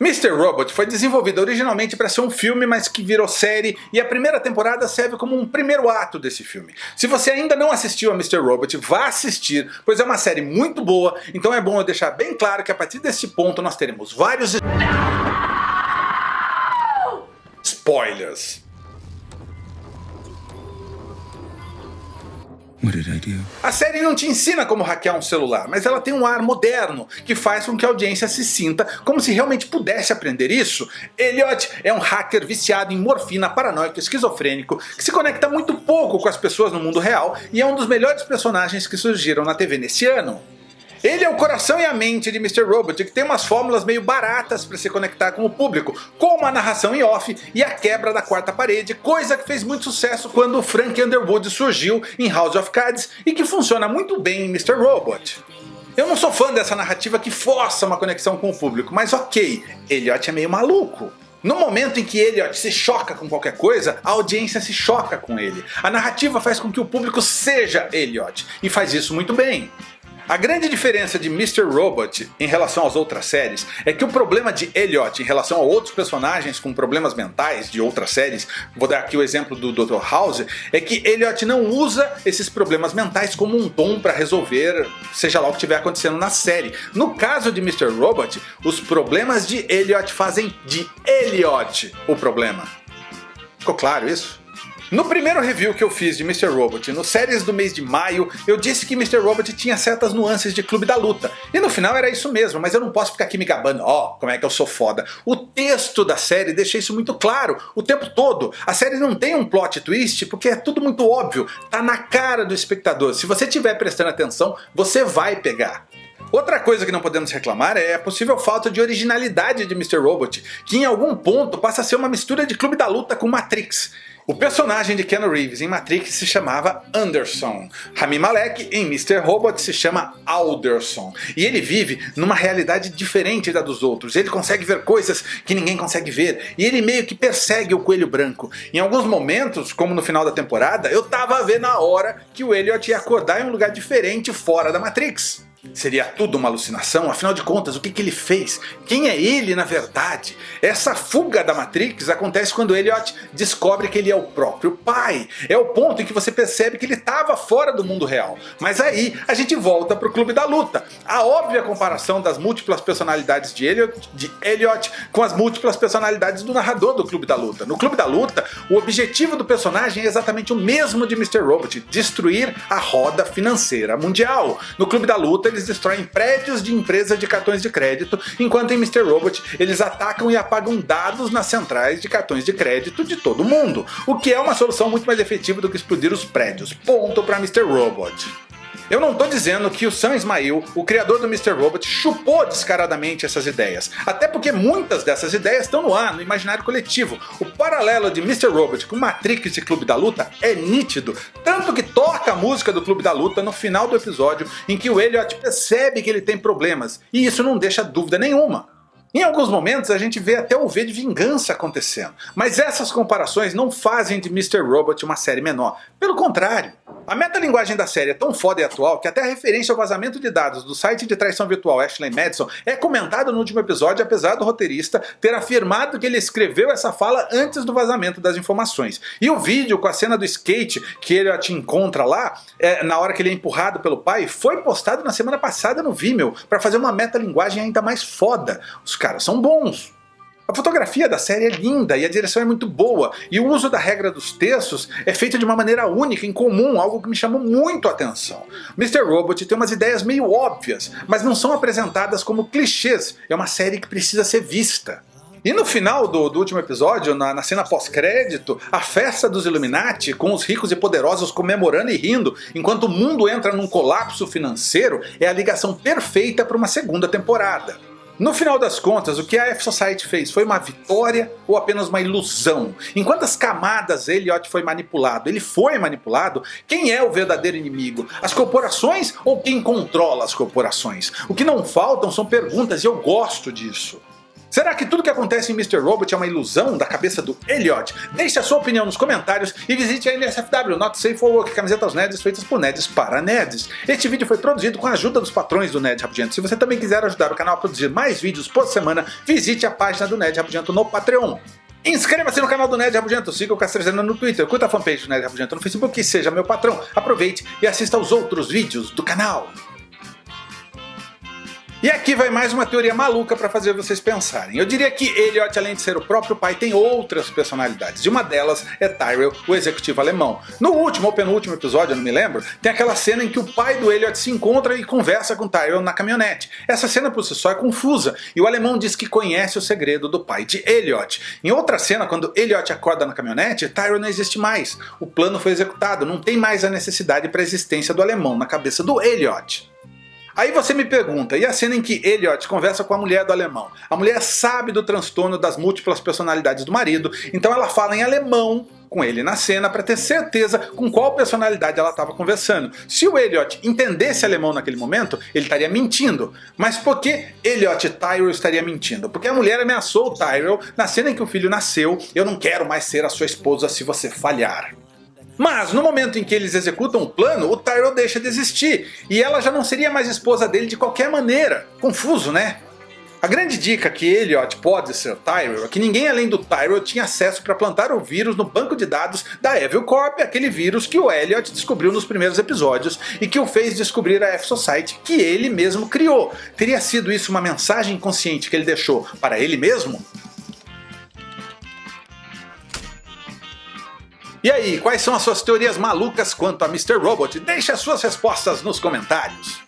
Mr. Robot foi desenvolvido originalmente para ser um filme, mas que virou série, e a primeira temporada serve como um primeiro ato desse filme. Se você ainda não assistiu a Mr. Robot, vá assistir, pois é uma série muito boa, então é bom eu deixar bem claro que a partir desse ponto nós teremos vários... Spoilers. A série não te ensina como hackear um celular, mas ela tem um ar moderno, que faz com que a audiência se sinta como se realmente pudesse aprender isso. Elliot é um hacker viciado em morfina, paranoico, esquizofrênico, que se conecta muito pouco com as pessoas no mundo real e é um dos melhores personagens que surgiram na TV nesse ano. Ele é o coração e a mente de Mr. Robot, que tem umas fórmulas meio baratas para se conectar com o público, como a narração em off e a quebra da quarta parede, coisa que fez muito sucesso quando Frank Underwood surgiu em House of Cards e que funciona muito bem em Mr. Robot. Eu não sou fã dessa narrativa que força uma conexão com o público, mas ok, Elliot é meio maluco. No momento em que Elliot se choca com qualquer coisa, a audiência se choca com ele. A narrativa faz com que o público seja Elliot, e faz isso muito bem. A grande diferença de Mr. Robot em relação às outras séries é que o problema de Elliot em relação a outros personagens com problemas mentais de outras séries, vou dar aqui o exemplo do Dr. House, é que Elliot não usa esses problemas mentais como um dom para resolver seja lá o que estiver acontecendo na série. No caso de Mr. Robot, os problemas de Elliot fazem de Elliot o problema. Ficou claro isso? No primeiro review que eu fiz de Mr. Robot, no séries do mês de maio, eu disse que Mr. Robot tinha certas nuances de Clube da Luta. E no final era isso mesmo, mas eu não posso ficar aqui me gabando, ó, oh, como é que eu sou foda. O texto da série deixa isso muito claro, o tempo todo. A série não tem um plot twist, porque é tudo muito óbvio, tá na cara do espectador. Se você estiver prestando atenção, você vai pegar. Outra coisa que não podemos reclamar é a possível falta de originalidade de Mr. Robot, que em algum ponto passa a ser uma mistura de Clube da Luta com Matrix. O personagem de Keanu Reeves em Matrix se chamava Anderson. Rami Malek em Mr. Robot se chama Alderson. E ele vive numa realidade diferente da dos outros. Ele consegue ver coisas que ninguém consegue ver. E ele meio que persegue o Coelho Branco. Em alguns momentos, como no final da temporada, eu tava a ver na hora que o Elliot ia acordar em um lugar diferente fora da Matrix. Seria tudo uma alucinação? Afinal de contas, o que, que ele fez? Quem é ele na verdade? Essa fuga da Matrix acontece quando Elliot descobre que ele é o próprio pai. É o ponto em que você percebe que ele estava fora do mundo real. Mas aí a gente volta para o Clube da Luta. A óbvia comparação das múltiplas personalidades de Elliot, de Elliot com as múltiplas personalidades do narrador do Clube da Luta. No Clube da Luta, o objetivo do personagem é exatamente o mesmo de Mr. Robot, destruir a roda financeira mundial. No Clube da Luta, eles destroem prédios de empresas de cartões de crédito, enquanto em Mr. Robot eles atacam e apagam dados nas centrais de cartões de crédito de todo mundo, o que é uma solução muito mais efetiva do que explodir os prédios. Ponto para Mr. Robot. Eu não estou dizendo que o Sam Ismail, o criador do Mr. Robot, chupou descaradamente essas ideias. Até porque muitas dessas ideias estão no ar, no imaginário coletivo. O paralelo de Mr. Robot com Matrix e Clube da Luta é nítido. Tanto que toca a música do Clube da Luta no final do episódio em que o Elliot percebe que ele tem problemas. E isso não deixa dúvida nenhuma. Em alguns momentos a gente vê até o V de vingança acontecendo, mas essas comparações não fazem de Mr. Robot uma série menor, pelo contrário. A metalinguagem da série é tão foda e atual que até a referência ao vazamento de dados do site de traição virtual Ashley Madison é comentada no último episódio apesar do roteirista ter afirmado que ele escreveu essa fala antes do vazamento das informações. E o vídeo com a cena do skate que ele te encontra lá, é, na hora que ele é empurrado pelo pai, foi postado na semana passada no Vimeo para fazer uma metalinguagem ainda mais foda. Os caras são bons. A fotografia da série é linda e a direção é muito boa, e o uso da regra dos textos é feito de uma maneira única, incomum, algo que me chamou muito a atenção. Mr. Robot tem umas ideias meio óbvias, mas não são apresentadas como clichês, é uma série que precisa ser vista. E no final do, do último episódio, na, na cena pós-crédito, a festa dos Illuminati, com os ricos e poderosos comemorando e rindo, enquanto o mundo entra num colapso financeiro, é a ligação perfeita para uma segunda temporada. No final das contas, o que a F-Society fez foi uma vitória ou apenas uma ilusão? Em quantas camadas Elliot foi manipulado? Ele foi manipulado? Quem é o verdadeiro inimigo? As corporações ou quem controla as corporações? O que não faltam são perguntas e eu gosto disso. Será que tudo que acontece em Mr. Robot é uma ilusão da cabeça do Elliot? Deixe a sua opinião nos comentários e visite a NSFW, Not Safe for Work, camisetas nerds feitas por nerds para nerds. Este vídeo foi produzido com a ajuda dos patrões do Nerd Rabugento. Se você também quiser ajudar o canal a produzir mais vídeos por semana, visite a página do Nerd Rabugento no Patreon. Inscreva-se no canal do Nerd Rabugento, siga o Castrezana no Twitter, curta a fanpage do Nerd Rabugento no Facebook e seja meu patrão. Aproveite e assista aos outros vídeos do canal. E aqui vai mais uma teoria maluca para fazer vocês pensarem. Eu diria que Elliot, além de ser o próprio pai, tem outras personalidades. E uma delas é Tyrell, o executivo alemão. No último ou penúltimo episódio, eu não me lembro, tem aquela cena em que o pai do Elliot se encontra e conversa com Tyrell na caminhonete. Essa cena por si só é confusa, e o alemão diz que conhece o segredo do pai de Elliot. Em outra cena, quando Elliot acorda na caminhonete, Tyrell não existe mais. O plano foi executado, não tem mais a necessidade para a existência do alemão na cabeça do Elliot. Aí você me pergunta, e a cena em que Elliot conversa com a mulher do alemão? A mulher sabe do transtorno das múltiplas personalidades do marido, então ela fala em alemão com ele na cena para ter certeza com qual personalidade ela estava conversando. Se o Elliot entendesse alemão naquele momento, ele estaria mentindo. Mas por que Elliot Tyrell estaria mentindo? Porque a mulher ameaçou o Tyrell na cena em que o filho nasceu, eu não quero mais ser a sua esposa se você falhar. Mas no momento em que eles executam o plano, o Tyrell deixa de existir, e ela já não seria mais esposa dele de qualquer maneira. Confuso, né? A grande dica que Elliot pode ser Tyrell é que ninguém além do Tyrell tinha acesso para plantar o vírus no banco de dados da Evil Corp, aquele vírus que o Elliot descobriu nos primeiros episódios e que o fez descobrir a F-Society que ele mesmo criou. Teria sido isso uma mensagem consciente que ele deixou para ele mesmo? E aí, quais são as suas teorias malucas quanto a Mr. Robot? Deixe as suas respostas nos comentários.